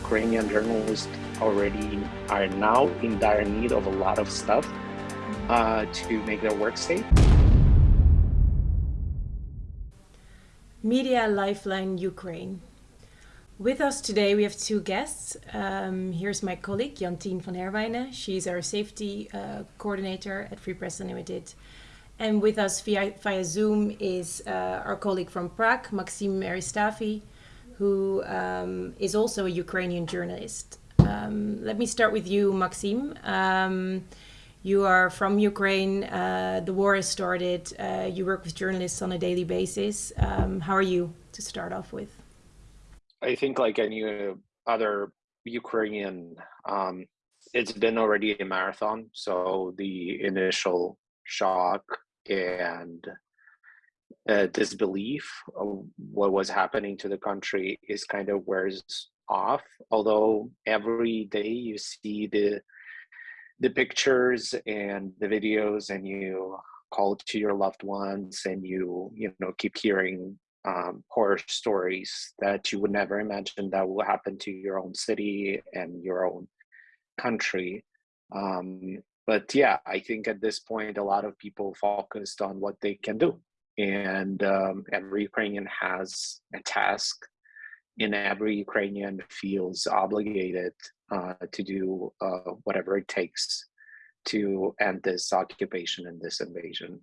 Ukrainian journalists already are now in dire need of a lot of stuff uh, to make their work safe. Media Lifeline Ukraine. With us today, we have two guests. Um, here's my colleague, Jantien van Herwijnen. She's our safety uh, coordinator at Free Press Unlimited. And with us via, via Zoom is uh, our colleague from Prague, Maxim Eristavi, who um, is also a Ukrainian journalist. Um, let me start with you, Maxim. Um, you are from Ukraine. Uh, the war has started. Uh, you work with journalists on a daily basis. Um, how are you to start off with? I think, like any other Ukrainian, um, it's been already a marathon. So the initial shock and uh, disbelief of what was happening to the country is kind of wears off. Although every day you see the the pictures and the videos, and you call to your loved ones, and you you know keep hearing um, horror stories that you would never imagine that will happen to your own city and your own country. Um, but yeah, I think at this point, a lot of people focused on what they can do. And um, every Ukrainian has a task, and every Ukrainian feels obligated uh, to do uh, whatever it takes to end this occupation and this invasion.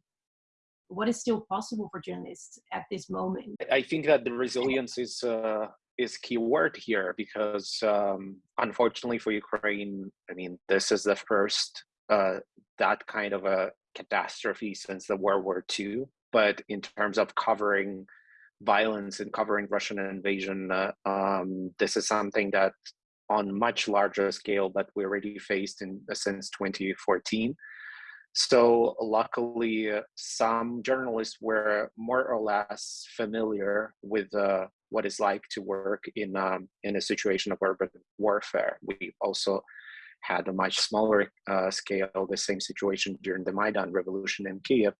What is still possible for journalists at this moment? I think that the resilience is uh, is key word here because um, unfortunately for Ukraine, I mean, this is the first uh, that kind of a catastrophe since the World War II. But in terms of covering violence and covering Russian invasion, uh, um, this is something that on much larger scale that we already faced in uh, since 2014. So luckily, uh, some journalists were more or less familiar with uh, what it's like to work in um, in a situation of urban warfare. We also had a much smaller uh, scale, the same situation during the Maidan revolution in Kiev.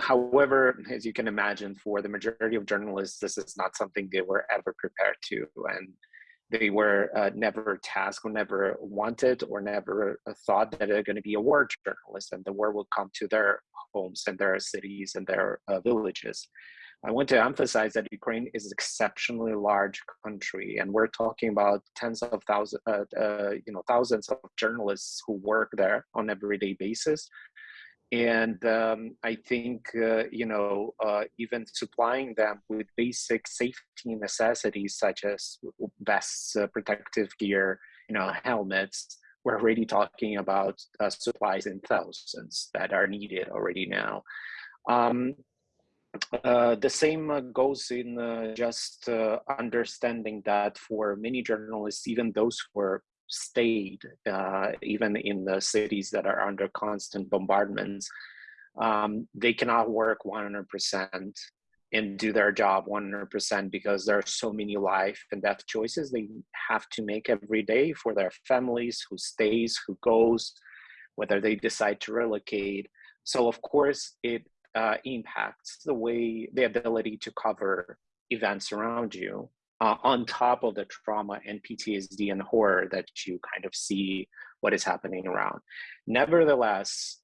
However, as you can imagine, for the majority of journalists, this is not something they were ever prepared to. And they were uh, never tasked or never wanted or never thought that they're going to be a war journalist and the war will come to their homes and their cities and their uh, villages. I want to emphasize that Ukraine is an exceptionally large country, and we're talking about tens of thousands, uh, uh, you know, thousands of journalists who work there on everyday basis. And um, I think, uh, you know, uh, even supplying them with basic safety necessities such as vests, uh, protective gear, you know, helmets, we're already talking about uh, supplies in thousands that are needed already now. Um, uh, the same uh, goes in just understanding that for many journalists, even those who are stayed, uh, even in the cities that are under constant bombardments, um, they cannot work 100% and do their job 100% because there are so many life and death choices they have to make every day for their families, who stays, who goes, whether they decide to relocate. So of course, it uh, impacts the way the ability to cover events around you uh, on top of the trauma and PTSD and horror that you kind of see what is happening around. Nevertheless,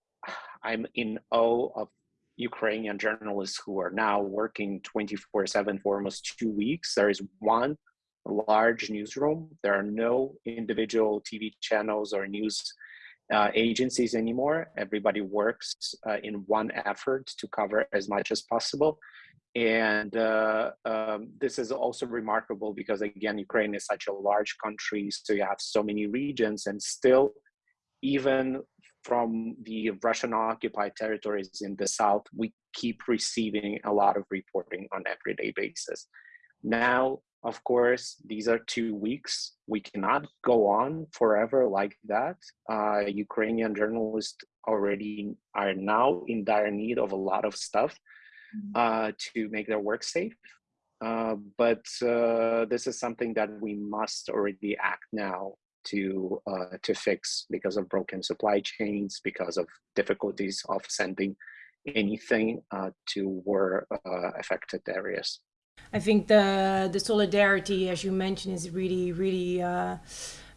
I'm in awe of Ukrainian journalists who are now working 24 7 for almost two weeks. There is one large newsroom. There are no individual TV channels or news uh, agencies anymore. Everybody works uh, in one effort to cover as much as possible. And uh, um, this is also remarkable because, again, Ukraine is such a large country, so you have so many regions, and still, even from the Russian occupied territories in the south, we keep receiving a lot of reporting on everyday basis. Now, of course, these are two weeks. We cannot go on forever like that. Uh, Ukrainian journalists already are now in dire need of a lot of stuff mm-hmm. uh, to make their work safe. Uh, but uh, this is something that we must already act now to uh, to fix because of broken supply chains, because of difficulties of sending anything uh, to war affected areas. I think the the solidarity, as you mentioned, is really really. Uh,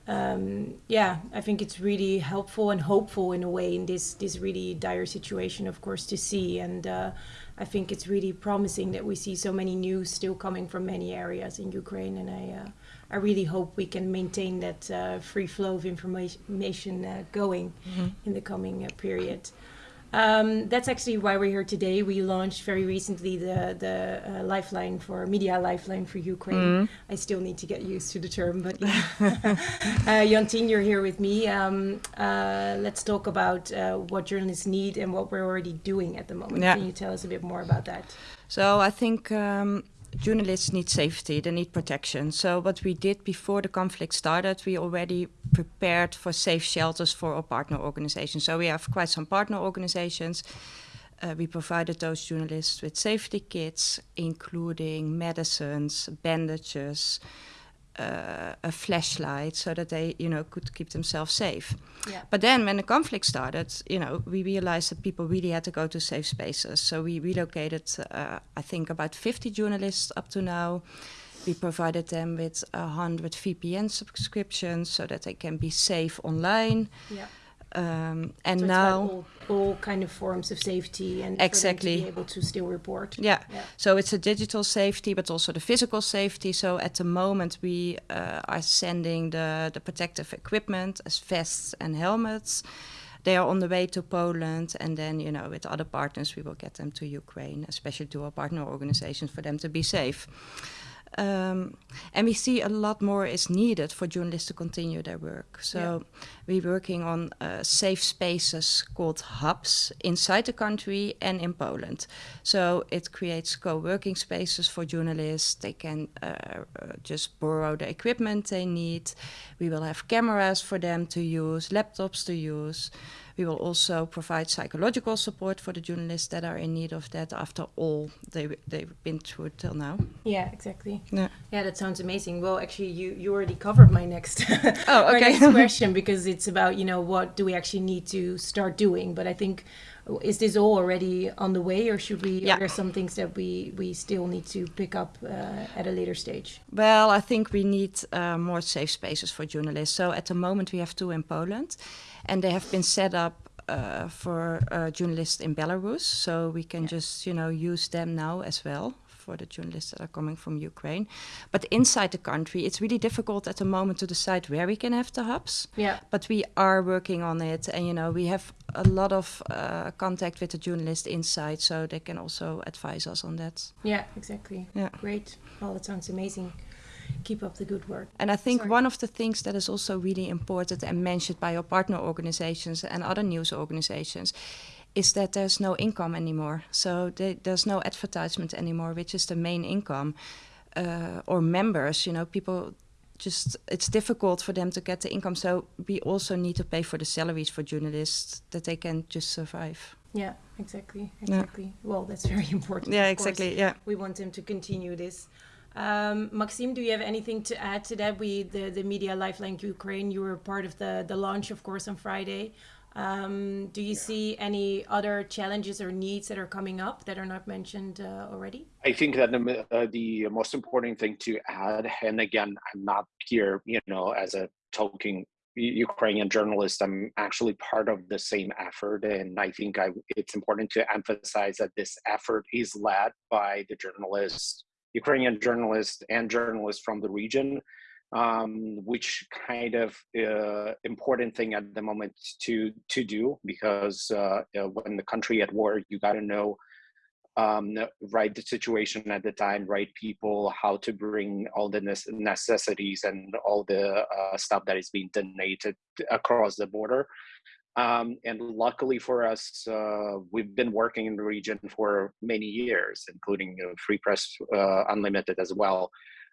um, yeah, I think it's really helpful and hopeful in a way in this this really dire situation, of course, to see. And uh, I think it's really promising that we see so many news still coming from many areas in Ukraine. And I uh, I really hope we can maintain that uh, free flow of information uh, going mm-hmm. in the coming uh, period. Um, that's actually why we're here today. We launched very recently the the uh, lifeline for media lifeline for Ukraine. Mm. I still need to get used to the term, but uh, Jantien, you're here with me. Um, uh, let's talk about uh, what journalists need and what we're already doing at the moment. Yeah. Can you tell us a bit more about that? So I think um, journalists need safety, they need protection. So what we did before the conflict started, we already prepared for safe shelters for our partner organizations. So we have quite some partner organizations. Uh, we provided those journalists with safety kits, including medicines, bandages, uh, a flashlight so that they, you know, could keep themselves safe. Yeah. But then when the conflict started, you know, we realized that people really had to go to safe spaces. So we relocated, uh, I think, about 50 journalists up to now. We provided them with 100 VPN subscriptions so that they can be safe online. Yeah. Um, and so now all, all, kind of forms of safety and exactly to be able to still report. Yeah. yeah. So it's a digital safety, but also the physical safety. So at the moment we uh, are sending the the protective equipment as vests and helmets. They are on the way to Poland, and then you know with other partners we will get them to Ukraine, especially to our partner organizations for them to be safe. Um, and we see a lot more is needed for journalists to continue their work. So yeah. we're working on uh, safe spaces called hubs inside the country and in Poland. So it creates co-working spaces for journalists. They can uh, uh, just borrow the equipment they need. We will have cameras for them to use, laptops to use. We will also provide psychological support for the journalists that are in need of that after all they, they've been through till now. Yeah, exactly. Yeah, yeah that sounds amazing. Well, actually, you, you already covered my next, oh, okay. next question because it's about, you know, what do we actually need to start doing? But I think is this all already on the way or should we yeah. are there some things that we we still need to pick up uh, at a later stage well i think we need uh, more safe spaces for journalists so at the moment we have two in poland and they have been set up uh, for uh, journalists in Belarus, so we can yeah. just you know use them now as well for the journalists that are coming from Ukraine. But inside the country, it's really difficult at the moment to decide where we can have the hubs. Yeah. But we are working on it, and you know we have a lot of uh, contact with the journalists inside, so they can also advise us on that. Yeah, exactly. Yeah. Great. Well, that sounds amazing keep up the good work. And I think Sorry. one of the things that is also really important and mentioned by your partner organizations and other news organizations is that there's no income anymore. So they, there's no advertisement anymore, which is the main income. Uh, or members, you know, people just it's difficult for them to get the income. So we also need to pay for the salaries for journalists that they can just survive. Yeah, exactly, exactly. Yeah. Well, that's very important. Yeah, exactly. Yeah, we want them to continue this. Um, Maxime, do you have anything to add to that? We, the, the Media Lifeline Ukraine, you were part of the, the launch, of course, on Friday. Um, do you yeah. see any other challenges or needs that are coming up that are not mentioned uh, already? I think that the, uh, the most important thing to add, and again, I'm not here, you know, as a talking Ukrainian journalist, I'm actually part of the same effort. And I think I, it's important to emphasize that this effort is led by the journalists Ukrainian journalists and journalists from the region, um, which kind of uh, important thing at the moment to to do because uh, uh when the country at war, you got to know um, right the situation at the time, right people, how to bring all the necessities and all the uh, stuff that is being donated across the border. Um, and luckily for us, uh, we've been working in the region for many years, including uh, Free Press uh, Unlimited as well,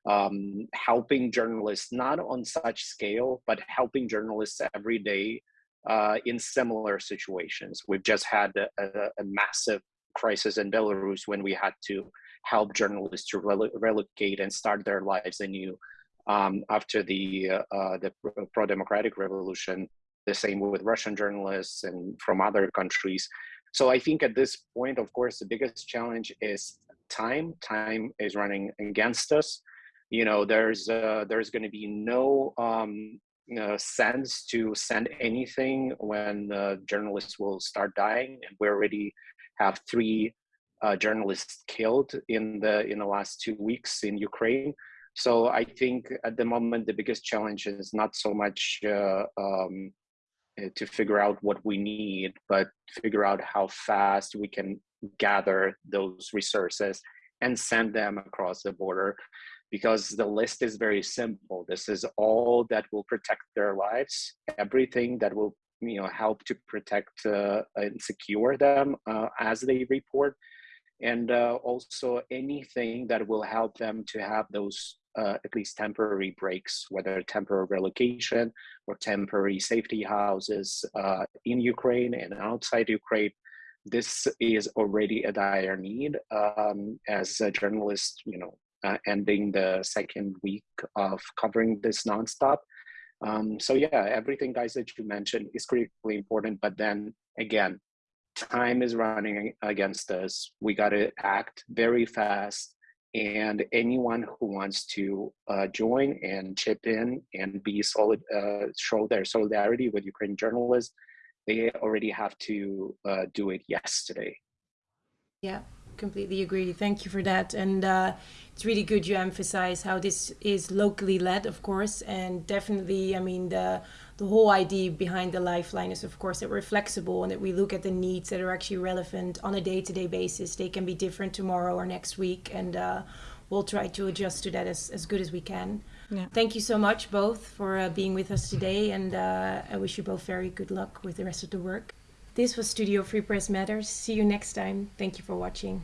um, helping journalists not on such scale, but helping journalists every day uh, in similar situations. We've just had a, a, massive crisis in Belarus when we had to help journalists to rel relocate and start their lives anew um, after the uh, uh, the pro-democratic revolution the same with Russian journalists and from other countries. So I think at this point, of course, the biggest challenge is time. Time is running against us. You know, there's uh, there's going to be no um, uh, sense to send anything when journalists will start dying, and we already have three uh, journalists killed in the in the last two weeks in Ukraine. So I think at the moment the biggest challenge is not so much uh, um, uh, to figure out what we need, but figure out how fast we can gather those resources and send them across the border because the list is very simple. This is all that will protect their lives, everything that will you know help to protect uh, and secure them uh, as they report and uh, also anything that will help them to have those uh, at least temporary breaks, whether temporary relocation or temporary safety houses uh, in Ukraine and outside Ukraine. This is already a dire need. Um, as a journalist, you know, uh, ending the second week of covering this nonstop. Um, so yeah, everything guys that you mentioned is critically important. But then again, time is running against us. We got to act very fast. And anyone who wants to uh, join and chip in and be solid, uh, show their solidarity with Ukrainian journalists, they already have to uh, do it yesterday. Yeah, completely agree. Thank you for that. And uh, it's really good you emphasize how this is locally led, of course, and definitely, I mean, the the whole idea behind the lifeline is of course that we're flexible and that we look at the needs that are actually relevant on a day-to-day basis they can be different tomorrow or next week and uh, we'll try to adjust to that as, as good as we can yeah. thank you so much both for uh, being with us today and uh, i wish you both very good luck with the rest of the work this was studio free press matters. See you next time. Thank you for watching